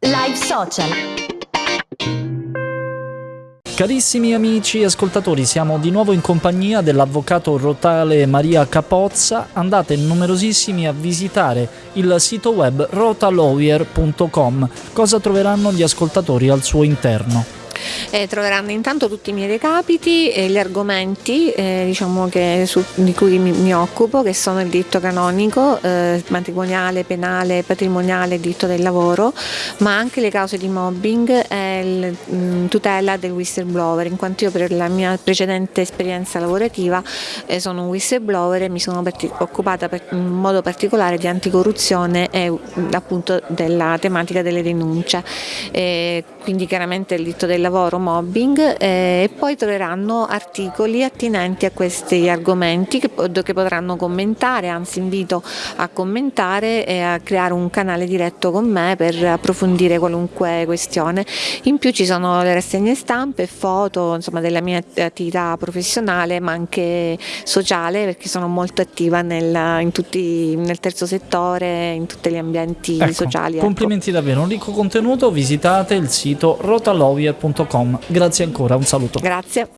Live Social. Carissimi amici e ascoltatori, siamo di nuovo in compagnia dell'avvocato rotale Maria Capozza. Andate numerosissimi a visitare il sito web rotalawyer.com. Cosa troveranno gli ascoltatori al suo interno? Eh, troveranno intanto tutti i miei recapiti e gli argomenti eh, diciamo che su, di cui mi, mi, occupo, che sono il diritto canonico, eh, matrimoniale, penale, patrimoniale, diritto del lavoro, ma anche le cause di mobbing e il, mh, tutela del whistleblower, in quanto io per la mia precedente esperienza lavorativa eh, sono un whistleblower e mi sono occupata per, in modo particolare di anticorruzione e appunto della tematica delle denunce. quindi chiaramente il diritto del lavoro mobbing eh, e poi troveranno articoli attinenti a questi argomenti che, che potranno commentare, anzi invito a commentare e a creare un canale diretto con me per approfondire qualunque questione. In più ci sono le rassegne stampe, foto insomma, della mia attività professionale ma anche sociale perché sono molto attiva nel, tutti, nel terzo settore, in tutti gli ambienti ecco, sociali. Ecco. Complimenti davvero, un ricco contenuto, visitate il sito rotalowyer.com. Grazie ancora, un saluto. Grazie.